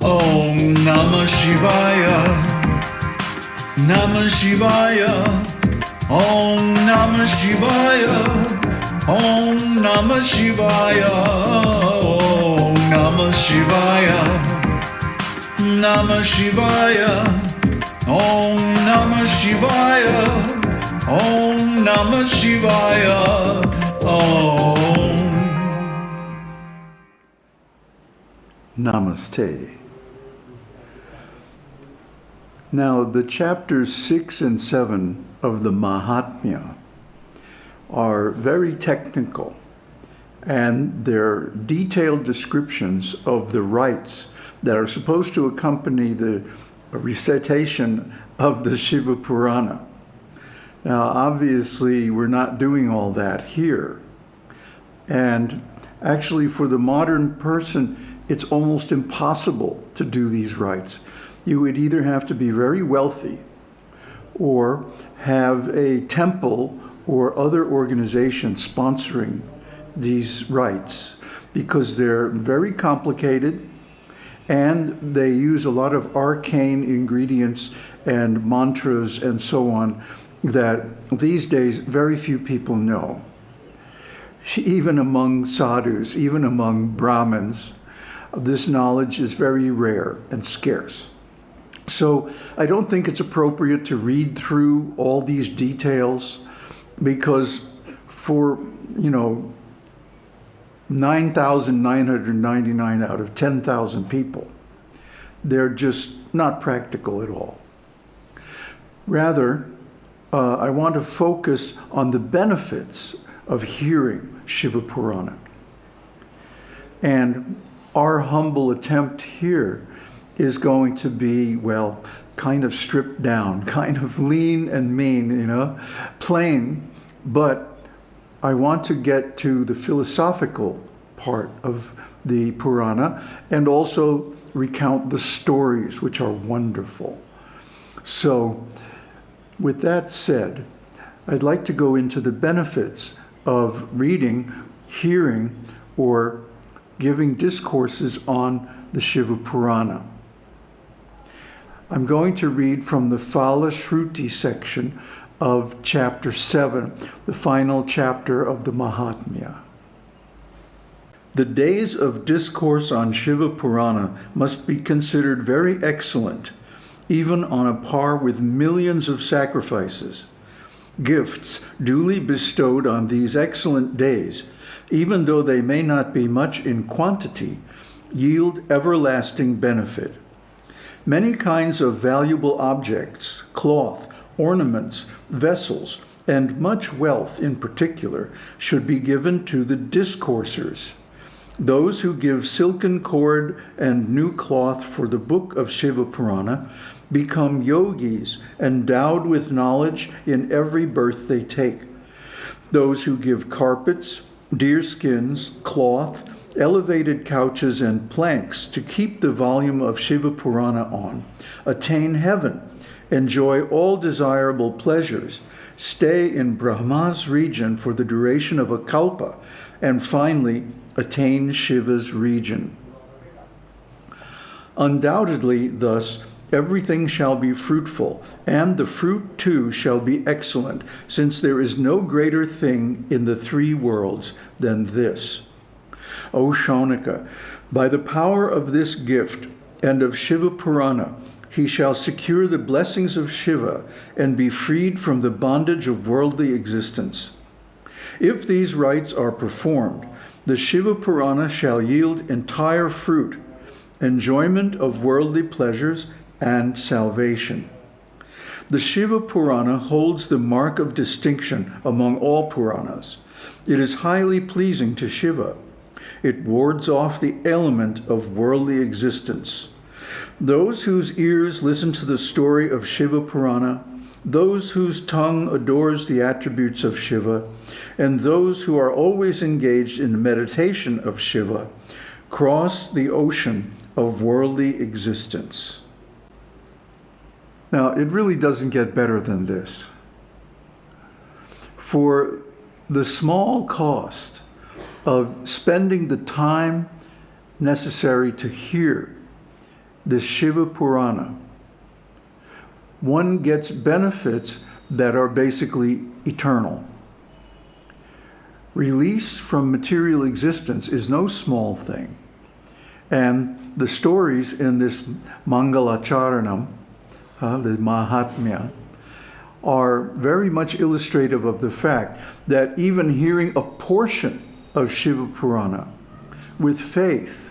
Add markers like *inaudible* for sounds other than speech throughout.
Om Namah Shivaya. Namah Shivaya. Om Namah Shivaya. Om Namah Shivaya. Om Namah Shivaya. Namah Shivaya. Om Namah Shivaya. Om Namah Shivaya. Om. Namaste. Now, the chapters 6 and 7 of the Mahatmya are very technical and they're detailed descriptions of the rites that are supposed to accompany the recitation of the Shiva Purana. Now, obviously, we're not doing all that here. And actually, for the modern person, it's almost impossible to do these rites. You would either have to be very wealthy or have a temple or other organization sponsoring these rites because they're very complicated and they use a lot of arcane ingredients and mantras and so on that these days very few people know. Even among sadhus, even among Brahmins, this knowledge is very rare and scarce. So I don't think it's appropriate to read through all these details because for, you know, 9,999 out of 10,000 people, they're just not practical at all. Rather, uh, I want to focus on the benefits of hearing Shiva Purana. And our humble attempt here is going to be, well, kind of stripped down, *laughs* kind of lean and mean, you know, plain, but I want to get to the philosophical part of the Purana and also recount the stories, which are wonderful. So, with that said, I'd like to go into the benefits of reading, hearing, or giving discourses on the Shiva Purana. I'm going to read from the Phala Shruti section of chapter 7, the final chapter of the Mahatmya. The days of discourse on Shiva Purana must be considered very excellent, even on a par with millions of sacrifices. Gifts duly bestowed on these excellent days, even though they may not be much in quantity, yield everlasting benefit. Many kinds of valuable objects, cloth, ornaments, vessels, and much wealth in particular should be given to the discoursers. Those who give silken cord and new cloth for the book of Shiva Purana become yogis endowed with knowledge in every birth they take. Those who give carpets, deer skins, cloth, elevated couches, and planks to keep the volume of Shiva Purana on. Attain heaven. Enjoy all desirable pleasures, stay in Brahma's region for the duration of a kalpa, and finally attain Shiva's region. Undoubtedly, thus, everything shall be fruitful, and the fruit too shall be excellent, since there is no greater thing in the three worlds than this. O Shaunika, by the power of this gift and of Shiva Purana, he shall secure the blessings of Shiva and be freed from the bondage of worldly existence. If these rites are performed, the Shiva Purana shall yield entire fruit, enjoyment of worldly pleasures, and salvation. The Shiva Purana holds the mark of distinction among all Puranas. It is highly pleasing to Shiva. It wards off the element of worldly existence. Those whose ears listen to the story of Shiva Purana, those whose tongue adores the attributes of Shiva, and those who are always engaged in meditation of Shiva, cross the ocean of worldly existence. Now, it really doesn't get better than this. For the small cost of spending the time necessary to hear this Shiva Purana, one gets benefits that are basically eternal. Release from material existence is no small thing. And the stories in this Mangalacharanam, uh, the Mahatmya, are very much illustrative of the fact that even hearing a portion of Shiva Purana with faith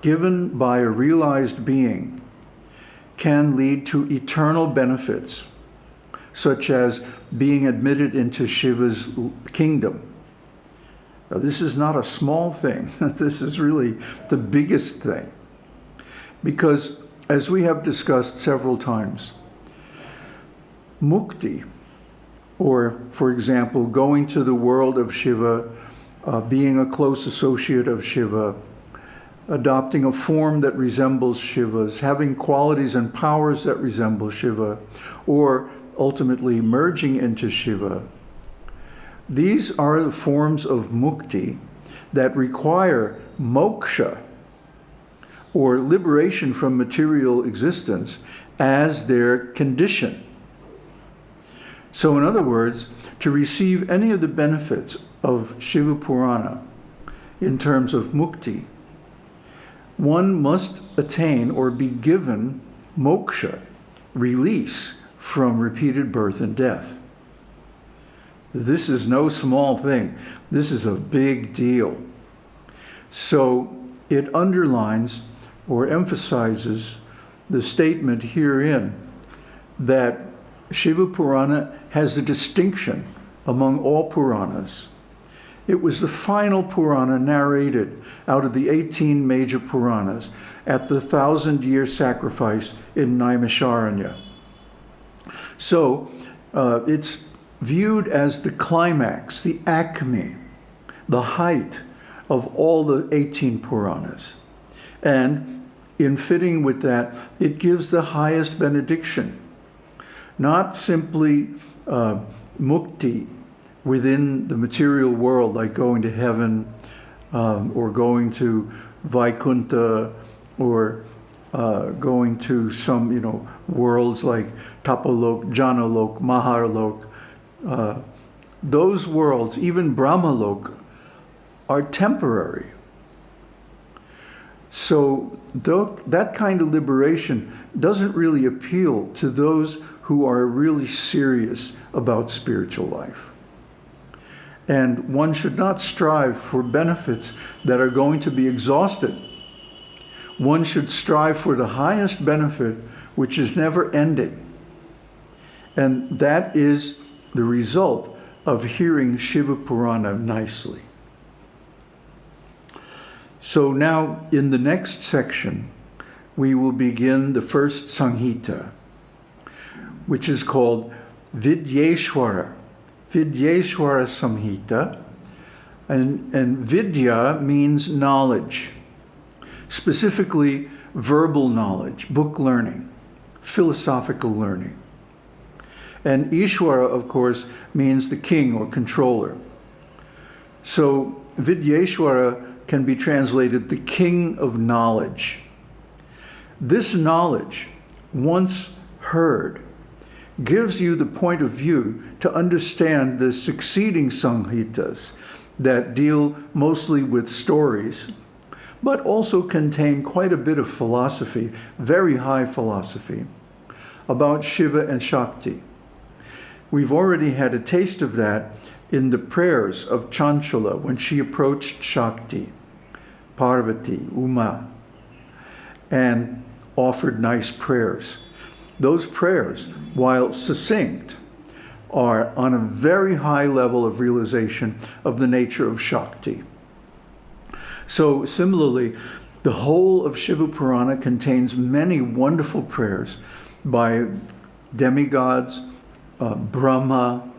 given by a realized being can lead to eternal benefits, such as being admitted into Shiva's kingdom. Now, this is not a small thing. *laughs* this is really the biggest thing. Because, as we have discussed several times, mukti, or, for example, going to the world of Shiva, uh, being a close associate of Shiva, adopting a form that resembles Shiva's, having qualities and powers that resemble Shiva, or ultimately merging into Shiva. These are the forms of mukti that require moksha, or liberation from material existence, as their condition. So in other words, to receive any of the benefits of Shiva Purana in terms of mukti, one must attain or be given moksha, release from repeated birth and death. This is no small thing. This is a big deal. So it underlines or emphasizes the statement herein that Shiva Purana has a distinction among all Puranas. It was the final Purana narrated out of the 18 major Puranas at the thousand year sacrifice in Naimisharanya. So uh, it's viewed as the climax, the acme, the height of all the 18 Puranas. And in fitting with that, it gives the highest benediction not simply uh, mukti within the material world, like going to heaven um, or going to Vaikunta or uh, going to some, you know, worlds like Tapalok, Janalok, Maharlok. Uh, those worlds, even Brahmalok, are temporary. So that kind of liberation doesn't really appeal to those who are really serious about spiritual life. And one should not strive for benefits that are going to be exhausted. One should strive for the highest benefit, which is never ending. And that is the result of hearing Shiva Purana nicely. So now in the next section, we will begin the first Samhita which is called Vidyeshwara, Vidyeshwara Samhita. And, and Vidya means knowledge, specifically verbal knowledge, book learning, philosophical learning. And Ishwara, of course, means the king or controller. So Vidyeshwara can be translated the king of knowledge. This knowledge, once heard, gives you the point of view to understand the succeeding Samhitas that deal mostly with stories, but also contain quite a bit of philosophy, very high philosophy, about Shiva and Shakti. We've already had a taste of that in the prayers of Chanchula when she approached Shakti, Parvati, Uma, and offered nice prayers. Those prayers, while succinct, are on a very high level of realization of the nature of Shakti. So similarly, the whole of Shiva Purana contains many wonderful prayers by demigods, uh, Brahma,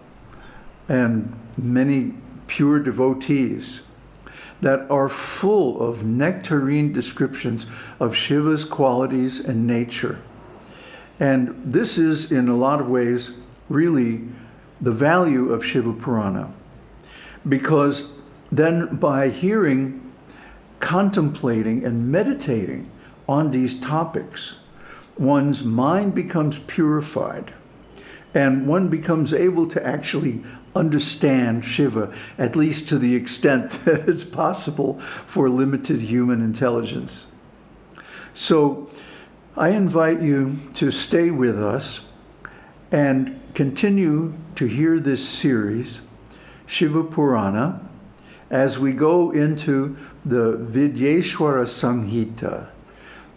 and many pure devotees that are full of nectarine descriptions of Shiva's qualities and nature. And this is, in a lot of ways, really the value of Shiva Purana. Because then by hearing, contemplating, and meditating on these topics, one's mind becomes purified and one becomes able to actually understand Shiva, at least to the extent *laughs* that is possible for limited human intelligence. So I invite you to stay with us and continue to hear this series, Shiva Purana, as we go into the Vidyeshwara Samhita,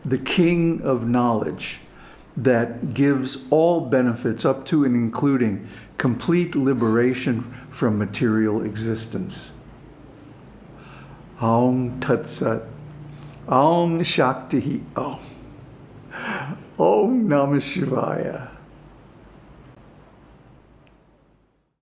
the king of knowledge that gives all benefits up to and including complete liberation from material existence. Aum Tat Sat. Aum Shakti. Oh. Om. Om Namah Shivaya.